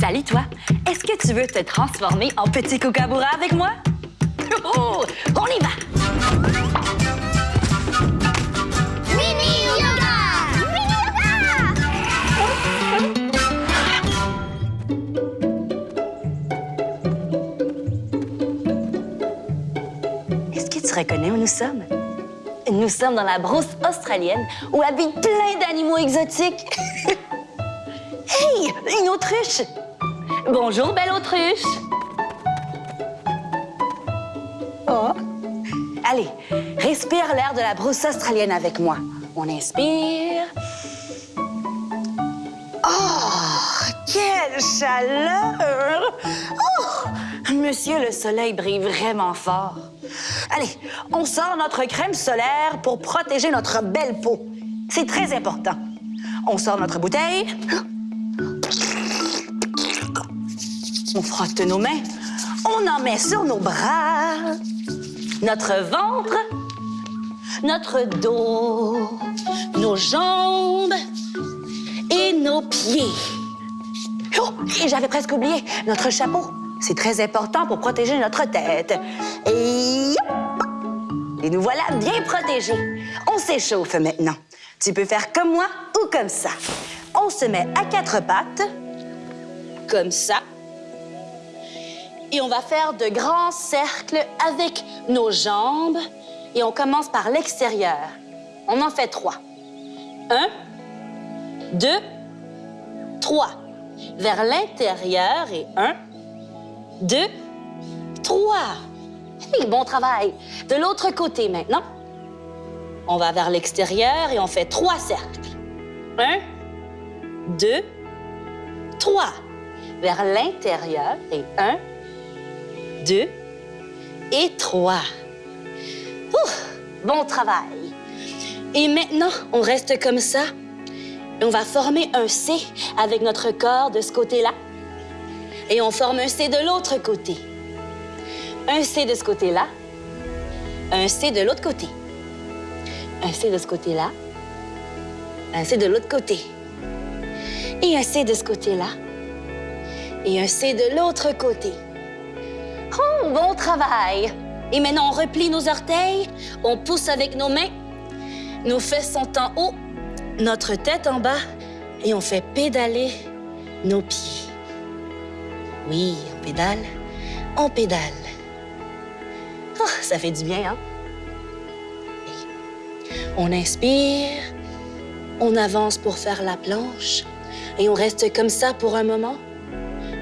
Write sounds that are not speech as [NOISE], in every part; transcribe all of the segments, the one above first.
Salut toi, est-ce que tu veux te transformer en petit kookaburra avec moi? Oh, on y va! Mini yoga! Mini yoga! Est-ce que tu reconnais où nous sommes? Nous sommes dans la brousse australienne où habitent plein d'animaux exotiques. [LAUGHS] hey, une autruche! Bonjour, belle autruche! Oh! Allez, respire l'air de la brousse australienne avec moi. On inspire. Oh, quelle chaleur! Oh, monsieur, le soleil brille vraiment fort. Allez, on sort notre crème solaire pour protéger notre belle peau. C'est très important. On sort notre bouteille. On frotte nos mains. On en met sur nos bras, notre ventre, notre dos, nos jambes et nos pieds. Oh, j'avais presque oublié notre chapeau. C'est très important pour protéger notre tête. Et! Et nous voilà bien protégés. On s'échauffe maintenant. Tu peux faire comme moi ou comme ça. On se met à quatre pattes, comme ça. Et on va faire de grands cercles avec nos jambes. Et on commence par l'extérieur. On en fait trois. Un, deux, trois. Vers l'intérieur et un, deux, trois. [LAUGHS] Bon travail. De l'autre côté maintenant. On va vers l'extérieur et on fait trois cercles. Un, deux, trois. Vers l'intérieur et un, deux et trois. Bon travail. Et maintenant, on reste comme ça. On va former un C avec notre corps de ce côté-là. Et on forme un C de l'autre côté. Un C de ce côté-là. Un C de l'autre côté. Un C de ce côté-là. Un C de l'autre côté. Et un C de ce côté-là. Et un C de l'autre côté. Bon travail! Et maintenant, on replie nos orteils, on pousse avec nos mains, nos fesses sont en haut, notre tête en bas, et on fait pédaler nos pieds. Oui, on pédale, on pédale. Oh, ça fait du bien, hein? On inspire, on avance pour faire la planche, et on reste comme ça pour un moment.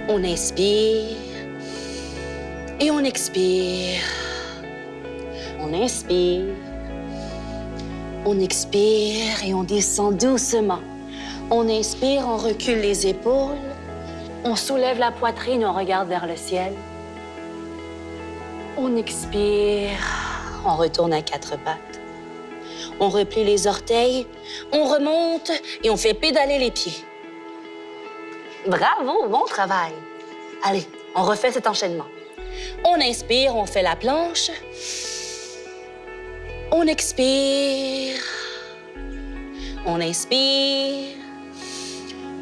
On inspire, et on expire. On inspire. On expire et on descend doucement. On inspire, on recule les épaules. On soulève la poitrine, on regarde vers le ciel. On expire. On retourne à quatre pattes. On replie les orteils. On remonte et on fait pédaler les pieds. Bravo, bon travail. Allez, on refait cet enchaînement. On inspire, on fait la planche. On expire. On inspire.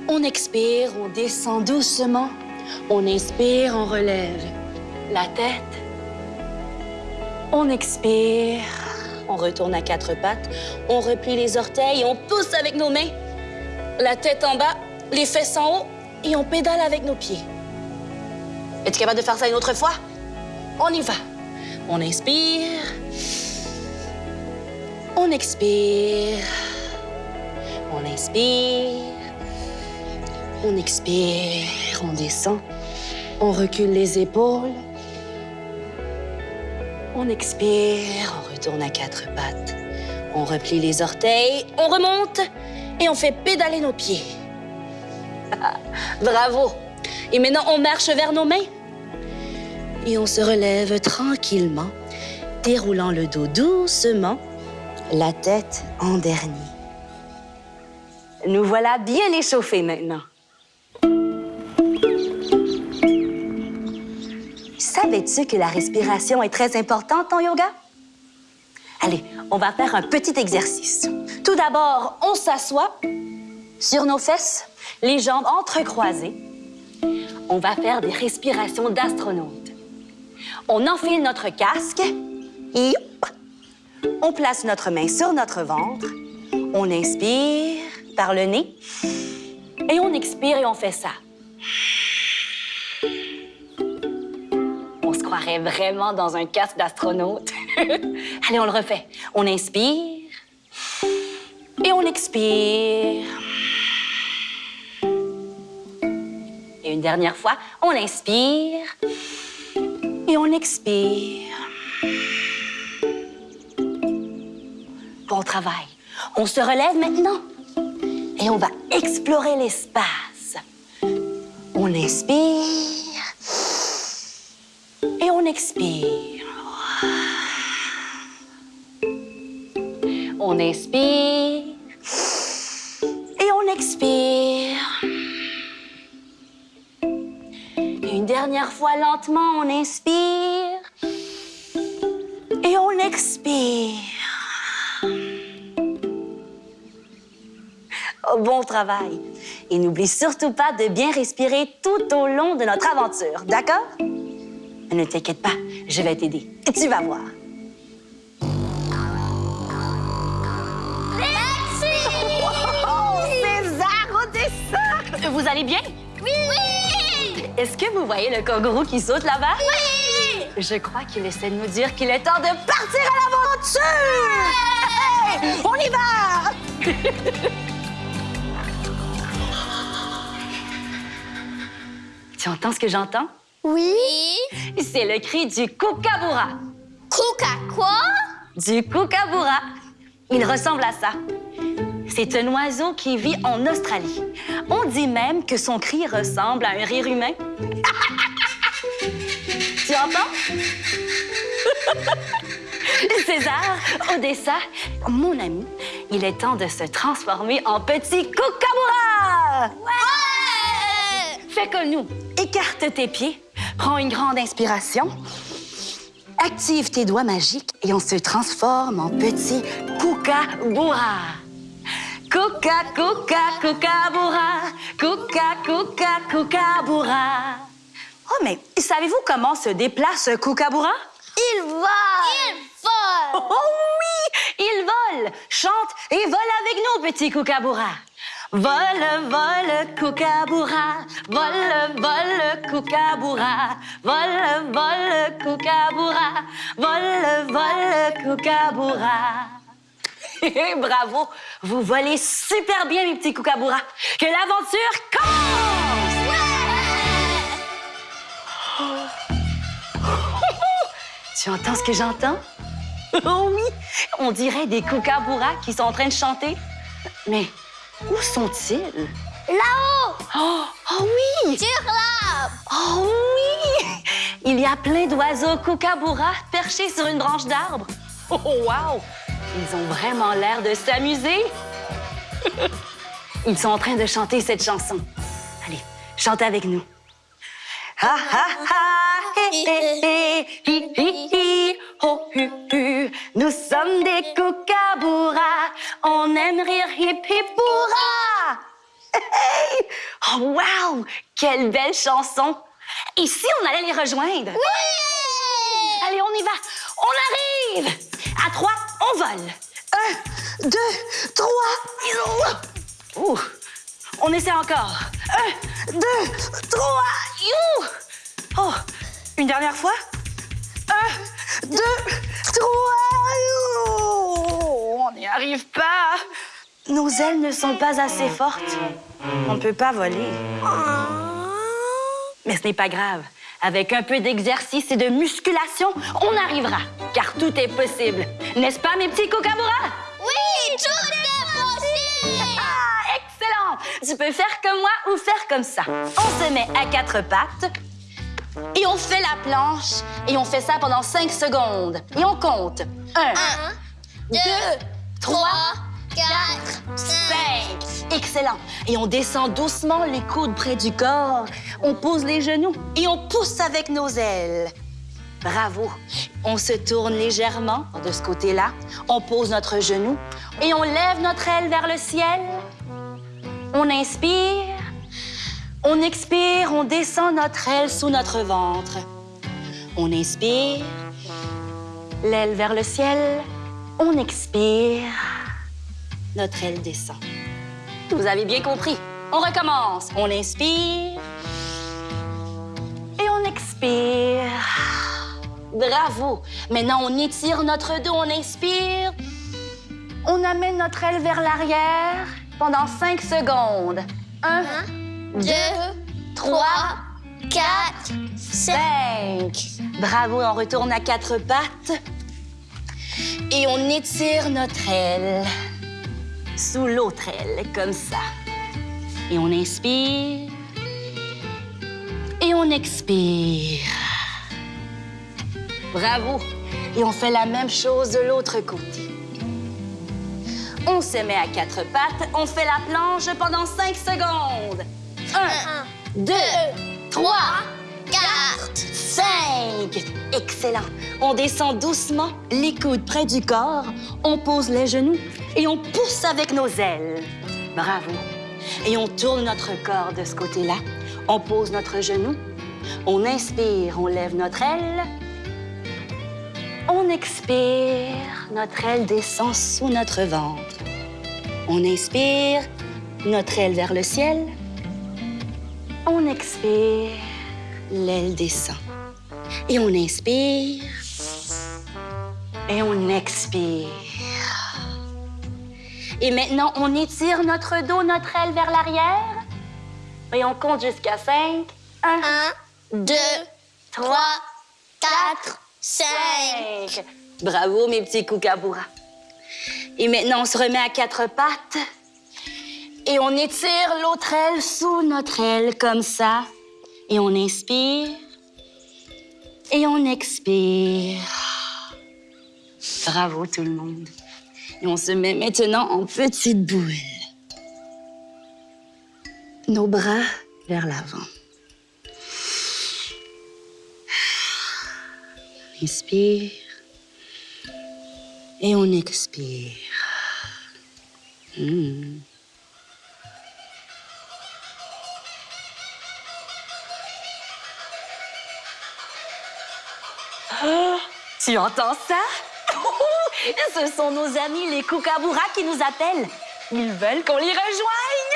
On expire, on descend doucement. On inspire, on relève la tête. On expire. On retourne à quatre pattes. On replie les orteils, on pousse avec nos mains. La tête en bas, les fesses en haut et on pédale avec nos pieds. Es-tu capable de faire ça une autre fois? On y va. On inspire. On expire. On inspire. On expire. On descend. On recule les épaules. On expire. On retourne à quatre pattes. On replie les orteils. On remonte. Et on fait pédaler nos pieds. [LAUGHS] Bravo. Et maintenant, on marche vers nos mains. Et on se relève tranquillement, déroulant le dos doucement, la tête en dernier. Nous voilà bien échauffés maintenant. Savais-tu que la respiration est très importante en yoga? Allez, on va faire un petit exercice. Tout d'abord, on s'assoit sur nos fesses, les jambes entrecroisées. On va faire des respirations d'astronaute. On enfile notre casque et on place notre main sur notre ventre. On inspire par le nez et on expire et on fait ça. On se croirait vraiment dans un casque d'astronaute. [LAUGHS] Allez, on le refait. On inspire et on expire. Une dernière fois, on inspire et on expire. Bon travail. On se relève maintenant et on va explorer l'espace. On inspire et on expire. On inspire Une dernière fois lentement, on inspire et on expire. Oh, bon travail. Et n'oublie surtout pas de bien respirer tout au long de notre aventure, d'accord? Ne t'inquiète pas, je vais t'aider. Tu vas voir. Oh, César, au dessin! Vous allez bien? Oui! Oui! Est-ce que vous voyez le kangourou qui saute là-bas? Oui! Je crois qu'il essaie de nous dire qu'il est temps de partir à l'aventure! Hey, on y va! [LAUGHS] tu entends ce que j'entends? Oui! C'est le cri du kookaburra. Quoi? Du kookaburra. Il ressemble à ça. C'est un oiseau qui vit en Australie. On dit même que son cri ressemble à un rire humain. [LAUGHS] tu entends? [LAUGHS] César, Odessa, mon ami, il est temps de se transformer en petit kookaburra! Ouais! Fais comme nous. Écarte tes pieds, prends une grande inspiration, active tes doigts magiques et on se transforme en petit kookaburra. Coca, coca, coca, coca, kookaburra. Oh, mais savez-vous comment se déplace kookaburra? Il vole! Il vole! Oh oui, il vole, chante et vole avec nous, petit kookaburra. Vole, vole, kookaburra, vole, vole, kookaburra, vole, vole, kookaburra, vole, vole, kookaburra. [LAUGHS] Bravo, vous volez super bien, mes petits kookaburras. Que l'aventure commence! Tu entends ce que j'entends? Oh oui, on dirait des kookaburras qui sont en train de chanter. Mais où sont-ils? Là-haut! Oh, oh oui! Sur l'arbre! Oh oui! Il y a plein d'oiseaux kookaburras perchés sur une branche d'arbre. Oh wow! Ils ont vraiment l'air de s'amuser. Ils sont en train de chanter cette chanson. Allez, chante avec nous. Ha ha ha, hé hé hé, hi hi hi, hu hu. Nous sommes des kookaburras, on aime rire hip hip hurrah. Hey! Oh wow, quelle belle chanson. Et si on allait les rejoindre? Oui! Allez, on y va. On arrive. À trois, on vole. Un, deux, trois. Ouh. On essaie encore. Un, deux, trois. You. Oh, une dernière fois. Un, deux, trois. You. On n'y arrive pas. Nos ailes ne sont pas assez fortes. On ne peut pas voler. Mais ce n'est pas grave. Avec un peu d'exercice et de musculation, on arrivera, car tout est possible. N'est-ce pas, mes petits Kokamura? Oui, tout est possible! Ah, excellent! Tu peux faire comme moi ou faire comme ça. On se met à quatre pattes et on fait la planche et on fait ça pendant cinq secondes. Et on compte. Un, Un deux, trois 4, 5. Excellent. Et on descend doucement les coudes près du corps. On pose les genoux et on pousse avec nos ailes. Bravo. On se tourne légèrement de ce côté-là. On pose notre genou et on lève notre aile vers le ciel. On inspire. On expire. On descend notre aile sous notre ventre. On inspire. L'aile vers le ciel. On expire notre aile descend. Vous avez bien compris. On recommence. On inspire et on expire. Bravo. Maintenant, on étire notre dos, on inspire. On amène notre aile vers l'arrière pendant 5 secondes. 1, 2, 3, 4, 5. 5. Bravo, on retourne à quatre pattes. Et on étire notre aile sous l'autre aile, comme ça. Et on inspire. Et on expire. Bravo. Et on fait la même chose de l'autre côté. On se met à quatre pattes, on fait la planche pendant cinq secondes. Un, 1, deux, 3, 4. 5. Excellent. On descend doucement, les coudes près du corps, on pose les genoux et on pousse avec nos ailes. Bravo. Et on tourne notre corps de ce côté-là. On pose notre genou. On inspire, on lève notre aile. On expire, notre aile descend sous notre ventre. On inspire, notre aile vers le ciel. On expire, l'aile descend. Et on inspire. Et on expire. Et maintenant, on étire notre dos, notre aile vers l'arrière. Et on compte jusqu'à 5. 1, 1, 2, 3, 4, 5. 5. Bravo, mes petits kookaburras. Et maintenant, on se remet à quatre pattes. Et on étire l'autre aile sous notre aile, comme ça. Et on inspire. Et on expire. Bravo, tout le monde. Et on se met maintenant en petite boule. Nos bras vers l'avant. Inspire. Et on expire. Hmm. Tu entends ça? [LAUGHS] Ce sont nos amis les kookaburras qui nous appellent. Ils veulent qu'on les rejoigne.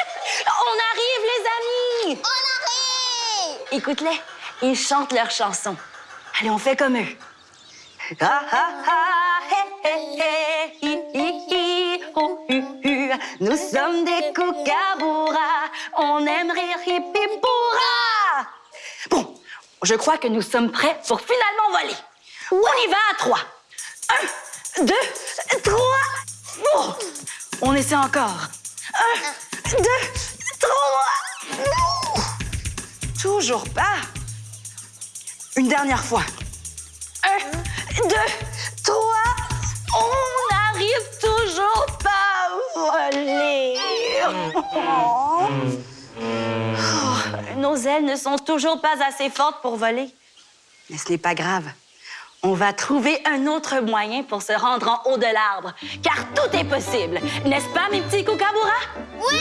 On arrive, les amis! On arrive. Écoute-les, ils chantent leur chanson. Allez, on fait comme eux. Ah, ah, ah, hé, hé, hé, hi, hi, hi, oh, hu, hu. Nous sommes des kookaburras, on aime rire, hip. Bon, je crois que nous sommes prêts pour finalement voler. On y va à trois. Un, deux, trois. On essaie encore. Un, deux, trois. Toujours pas. Une dernière fois. Un, deux, trois. On n'arrive toujours pas à voler. Oh, Nos ailes ne sont toujours pas assez fortes pour voler. Mais ce n'est pas grave. On va trouver un autre moyen pour se rendre en haut de l'arbre, car tout est possible. N'est-ce pas, mes petits kookaburras? Oui,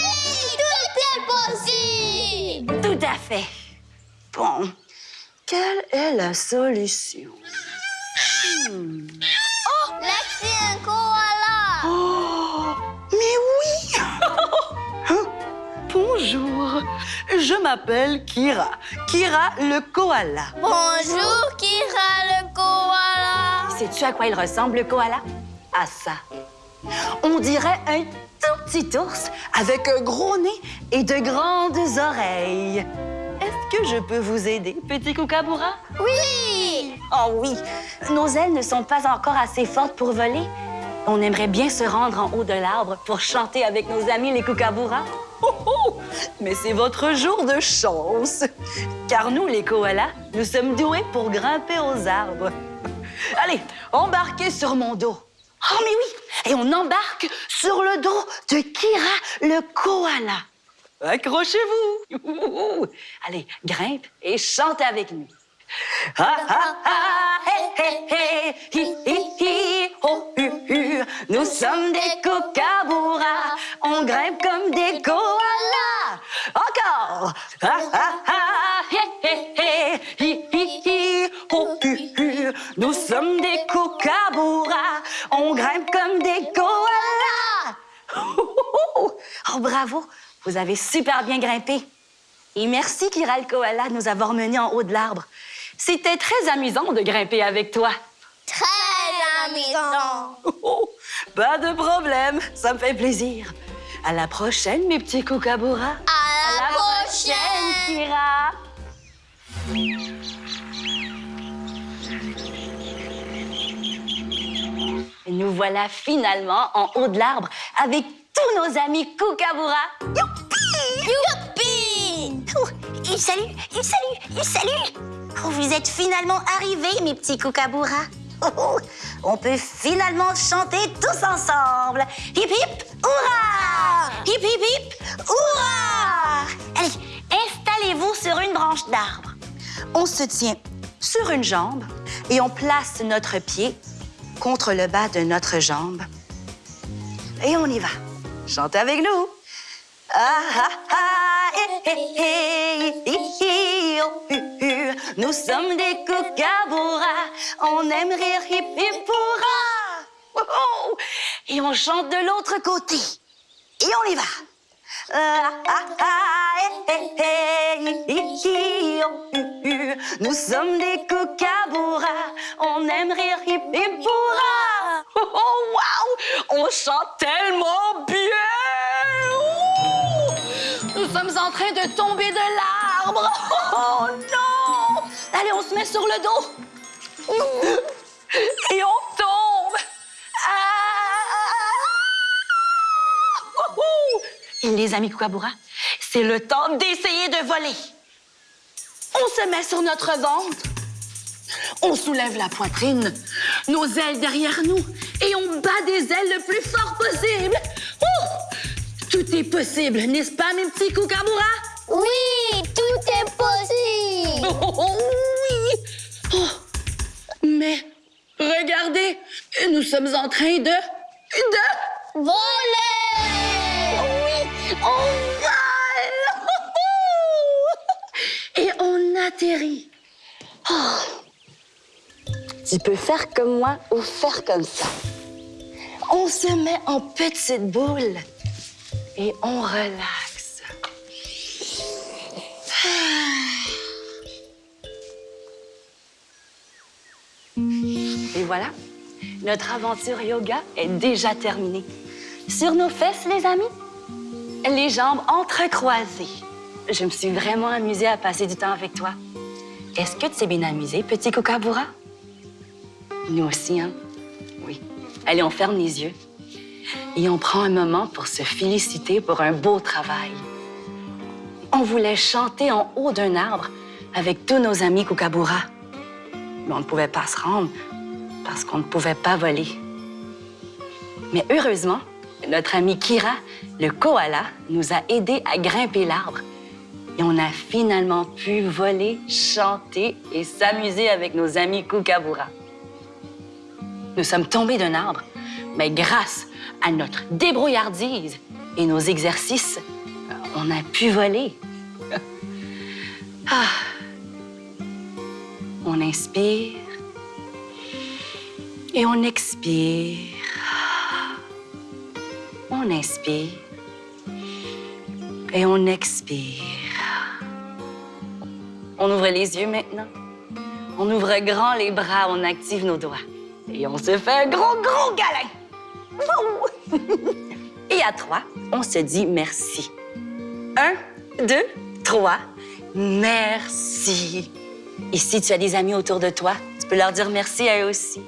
tout est possible. Tout à fait. Bon, quelle est la solution? Là, c'est un koala. Oh, mais oui! [LAUGHS] Hein? Bonjour, je m'appelle Kira. Kira le koala. Bonjour, Kira le koala. Sais-tu à quoi il ressemble, le koala? À ça. On dirait un tout petit ours avec un gros nez et de grandes oreilles. Est-ce que je peux vous aider, petit kookaburra? Oui. Oh oui, nos ailes ne sont pas encore assez fortes pour voler. On aimerait bien se rendre en haut de l'arbre pour chanter avec nos amis les kookaburras. Oh, oh! Mais c'est votre jour de chance. Car nous, les koalas, nous sommes doués pour grimper aux arbres. Allez, embarquez sur mon dos. Oh, mais oui! Et on embarque sur le dos de Kira, le koala. Accrochez-vous! [LAUGHS] Allez, grimpe et chantez avec nous. Ha ha ha, hé hé hé. Nous sommes des kookaburras, on grimpe comme des koalas. Encore. Ah, ah, ah, hé, hé, hé, hi, hi, hi, oh. Nous sommes des kookaburras. On grimpe comme des koalas. [LAUGHS] Oh, bravo. Vous avez super bien grimpé. Et merci, Kira le koala, de nous avoir menés en haut de l'arbre. C'était très amusant de grimper avec toi. Très amusant. Oh, pas de problème, ça me fait plaisir. À la prochaine, mes petits kookaburras. À la prochaine. Kira. Et nous voilà finalement en haut de l'arbre avec tous nos amis kookaburras. Youpi! Youpi! Oh, il salue, il salue, il salue. Oh, vous êtes finalement arrivés, mes petits kookaburras. Oh, oh, on peut finalement chanter tous ensemble. Hip hip, hurrah! Hip hip hip, hurrah! Allez, installez-vous sur une branche d'arbre. On se tient sur une jambe et on place notre pied contre le bas de notre jambe. Et on y va. Chantez avec nous. Ah, ah, ah, eh, eh, eh, Nous sommes des kookaburras. On aime rire hip hip oh. Et on chante de l'autre côté. Et on y va. Nous sommes des kookaburras. On aime rire hip hip. Oh, wow! On chante tellement bien! Nous sommes en train de tomber de l'arbre. Oh non! Allez, on se met sur le dos. Et on tombe. Ah! Et les amis Kookaburra, c'est le temps d'essayer de voler. On se met sur notre ventre. On soulève la poitrine, nos ailes derrière nous, et on bat des ailes le plus fort possible. Tout est possible, n'est-ce pas, mes petits Kookaburra? Oui, tout est possible. Oui! Oh, mais regardez, nous sommes en train de... de... Voler! Oui, on vole! [LAUGHS] Et on atterrit. Oh. Tu peux faire comme moi ou faire comme ça. On se met en petite boule et on relaxe. Et voilà, notre aventure yoga est déjà terminée. Sur nos fesses, les amis, les jambes entrecroisées. Je me suis vraiment amusée à passer du temps avec toi. Est-ce que tu t'es bien amusé, petit Kookaburra? Nous aussi, hein? Oui. Allez, on ferme les yeux et on prend un moment pour se féliciter pour un beau travail. On voulait chanter en haut d'un arbre avec tous nos amis Kookaburra. Mais on ne pouvait pas se rendre parce qu'on ne pouvait pas voler. Mais heureusement, notre ami Kira, le koala, nous a aidés à grimper l'arbre. Et on a finalement pu voler, chanter et s'amuser avec nos amis Kookaburra. Nous sommes tombés d'un arbre, mais grâce à notre débrouillardise et nos exercices, on a pu voler. [LAUGHS] Ah. On inspire et on expire. On inspire et on expire. On ouvre les yeux maintenant. On ouvre grand les bras, on active nos doigts. Et on se fait un gros, gros câlin. Et à trois, on se dit merci. Un, deux, trois. Merci. Et si tu as des amis autour de toi, tu peux leur dire merci à eux aussi.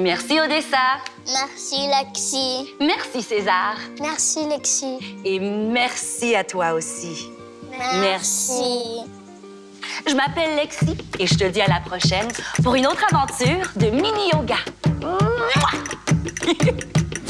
Merci Odessa. Merci, Lexi. Merci César. Merci, Lexi. Et merci à toi aussi. Merci. Je m'appelle Lexi et je te dis à la prochaine pour une autre aventure de mini yoga. Mouah! [LAUGHS]